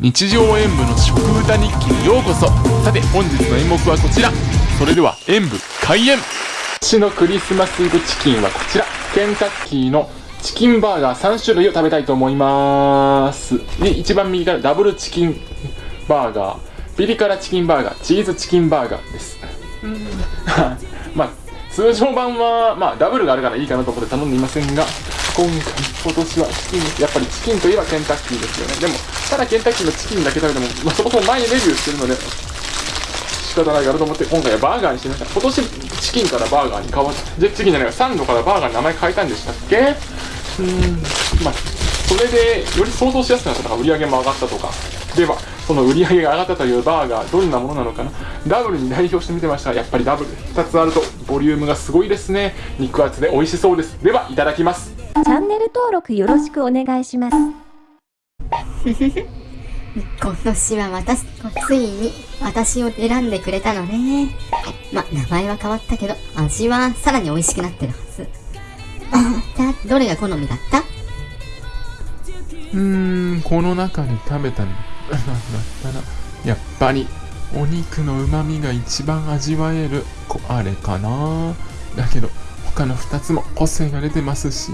日常演舞の食歌日記にようこそ。さて本日の演目はこちら。それでは演舞開演。今年のクリスマスイブチキンはこちら。ケンタッキーのチキンバーガー3種類を食べたいと思います。で一番右からダブルチキンバーガー。ピリ辛チキンバーガーチーズチキンバーガーです。まあ通常版はまあダブルがあるからいいかなと思って頼んでいませんが今回今年はチキンやっぱりチキンといえばケンタッキーですよね。でもただケンタッキーのチキンだけ食べても、まあ、そもそも前にレビューしてるので仕方ないかなと思って今回はバーガーにしてました。今年チキンからバーガーに変わってチキンじゃないサンドからバーガーに名前変えたんでしたっけ？うーん。まあそれでより想像しやすくなったとか売り上げも上がったとか。ではその売り上げが上がったというバーガーどんなものなのかな。ダブルに代表してみてました。やっぱりダブル。2つあるとボリュームがすごいですね。肉厚で美味しそうです。ではいただきます。チャンネル登録よろしくお願いします 今年は私、ついに私を選んでくれたのね。ま、名前は変わったけど、味はさらに美味しくなってるはず。あ、じゃあ、どれが好みだった？うーんこの中で食べたのだったらやっぱりお肉の旨味が一番味わえるこあれかなだけど他の2つも個性が出てますし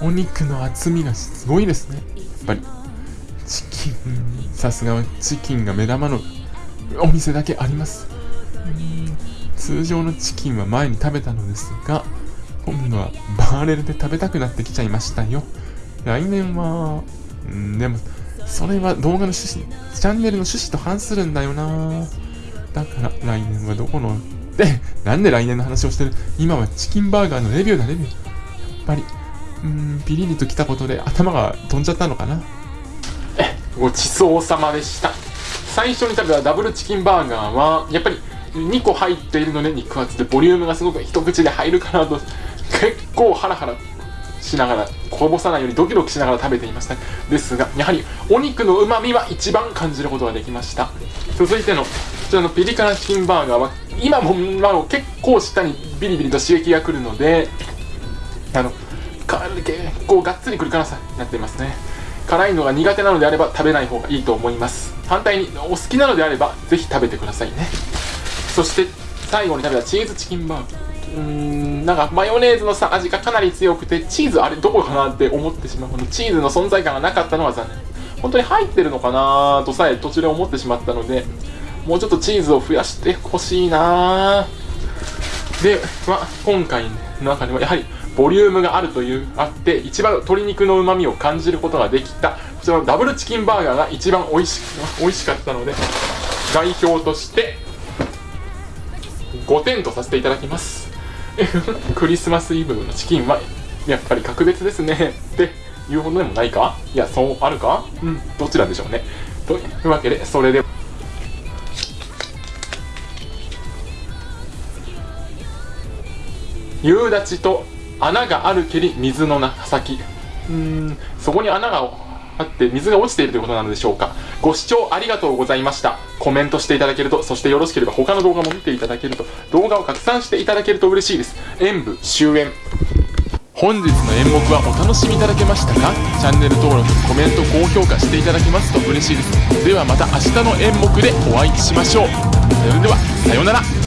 お肉の厚みがすごいですね。やっぱり。チキン。さすがはチキンが目玉のお店だけあります。通常のチキンは前に食べたのですが今度はバーレルで食べたくなってきちゃいましたよ。来年はんでもそれは動画の趣旨チャンネルの趣旨と反するんだよな。だから来年はどこのでなんで来年の話をしてる？今はチキンバーガーのレビューだレビューやっぱり。うんピリリときたことで頭が飛んじゃったのかな？ごちそうさまでした。最初に食べたダブルチキンバーガーはやっぱり2個入っているので肉厚でボリュームがすごく一口で入るかなと結構ハラハラしながらこぼさないようにドキドキしながら食べていました。ですがやはりお肉のうまみは一番感じることができました。続いてのこちらのピリ辛チキンバーガーは今もま結構舌にビリビリと刺激が来るのであのか結構がっつりくる辛さになっていますね。辛いのが苦手なのであれば食べない方がいいと思います。反対にお好きなのであればぜひ食べてくださいね。そして最後に食べたチーズチキンバーガーうーんなんかマヨネーズのさ味がかなり強くてチーズあれどこかなって思ってしまう。このチーズの存在感がなかったのは残念。本当に入ってるのかなとさえ途中で思ってしまったのでもうちょっとチーズを増やしてほしいな。で、まあ、今回の中ではやはりボリュームがあるというあって一番鶏肉のうまみを感じることができたこちらのダブルチキンバーガーが一番美味し美味しかったので代表として5点とさせていただきます。クリスマスイブのチキンはやっぱり格別ですね。っていうほどでもないか？いやそうあるか？うんどちらでしょうね。というわけでそれで夕立と穴があるけり水の先。うーんそこに穴があって水が落ちているということなのでしょうか。ご視聴ありがとうございました。コメントしていただけるとそしてよろしければ他の動画も見ていただけると動画を拡散していただけると嬉しいです。演舞終演。本日の演目はお楽しみいただけましたか？チャンネル登録コメント高評価していただけますと嬉しいです。ではまた明日の演目でお会いしましょう。それではさようなら。